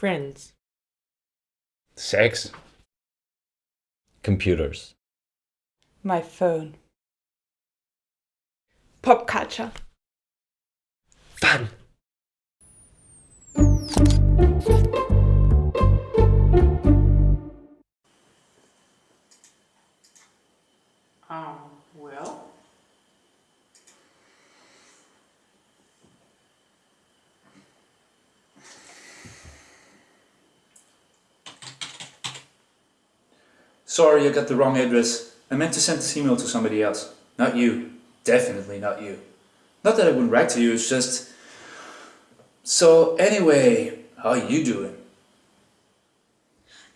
Friends. Sex. Computers. My phone. Pop culture. Fun. Sorry, I got the wrong address. I meant to send this email to somebody else. Not you. Definitely not you. Not that I wouldn't write to you, it's just... So anyway, how are you doing?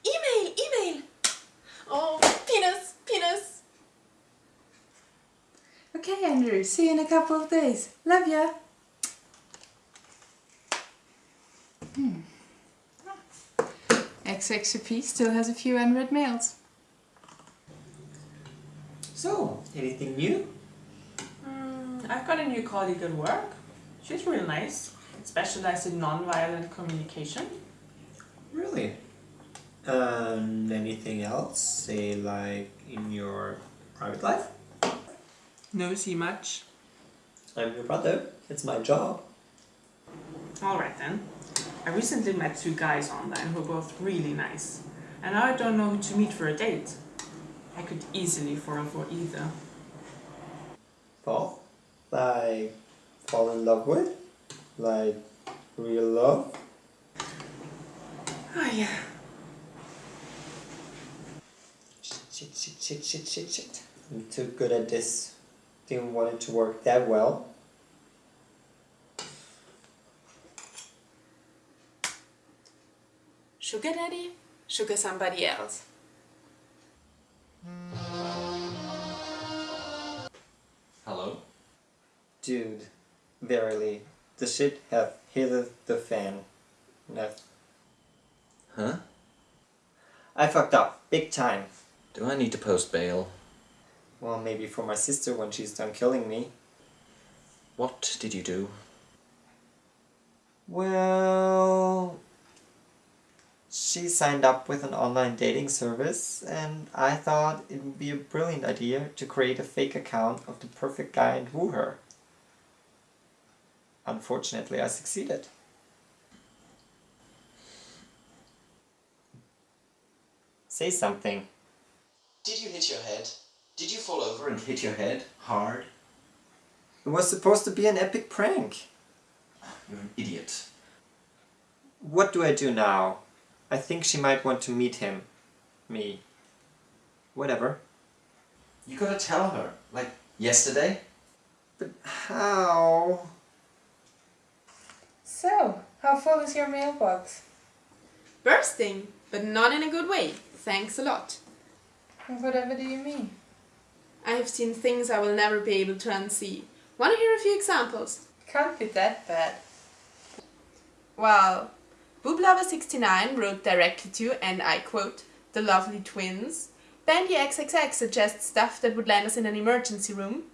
Email, email. Oh, penis, penis. Okay, Andrew. See you in a couple of days. Love ya. Hmm. XXP still has a few unread mails. So, anything new? Mm, I've got a new colleague at work. She's really nice. Specialized in non-violent communication. Really? And anything else? Say like in your private life? No see much. I'm your brother. It's my job. Alright then. I recently met two guys online who are both really nice. And now I don't know who to meet for a date. I could easily fall for either. Fall? Like fall in love with? Like real love? Oh yeah. Shit, shit, shit, shit, shit, shit. I'm too good at this. Didn't want it to work that well. Sugar daddy? Sugar somebody else. Dude, verily, the shit hath hit the fan. No. Huh? I fucked up, big time. Do I need to post bail? Well, maybe for my sister when she's done killing me. What did you do? Well, she signed up with an online dating service and I thought it would be a brilliant idea to create a fake account of the perfect guy and woo her. Unfortunately, I succeeded. Say something. Did you hit your head? Did you fall over and hit your head hard? It was supposed to be an epic prank. You're an idiot. What do I do now? I think she might want to meet him. Me. Whatever. You gotta tell her. Like, yesterday? But how? So, how full is your mailbox? Bursting, but not in a good way. Thanks a lot. Whatever do you mean? I have seen things I will never be able to unsee. Want to hear a few examples? Can't be that bad. Well, Booblover69 wrote directly to, and I quote, the lovely twins. Bandy XXX suggests stuff that would land us in an emergency room.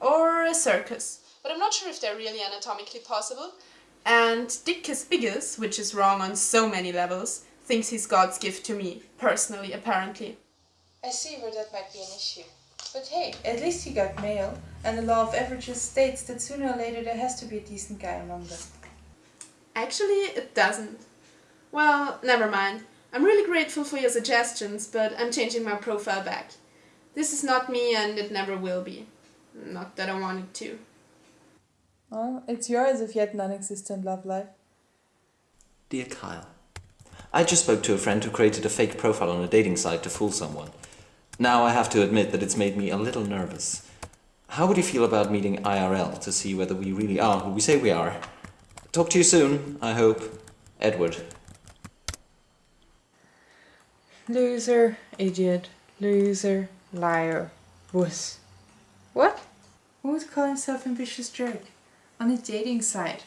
Or a circus. But I'm not sure if they're really anatomically possible. And Dickus Biggus, which is wrong on so many levels, thinks he's God's gift to me, personally, apparently. I see where that might be an issue. But hey, at least he got mail, and the law of averages states that sooner or later there has to be a decent guy among them. Actually, it doesn't. Well, never mind. I'm really grateful for your suggestions, but I'm changing my profile back. This is not me and it never will be. Not that I wanted to. Well, it's yours if yet non-existent love life. Dear Kyle, I just spoke to a friend who created a fake profile on a dating site to fool someone. Now I have to admit that it's made me a little nervous. How would you feel about meeting IRL to see whether we really are who we say we are? Talk to you soon, I hope. Edward. Loser, idiot, loser, liar, wuss. What? Who would call himself ambitious jerk? On a dating site.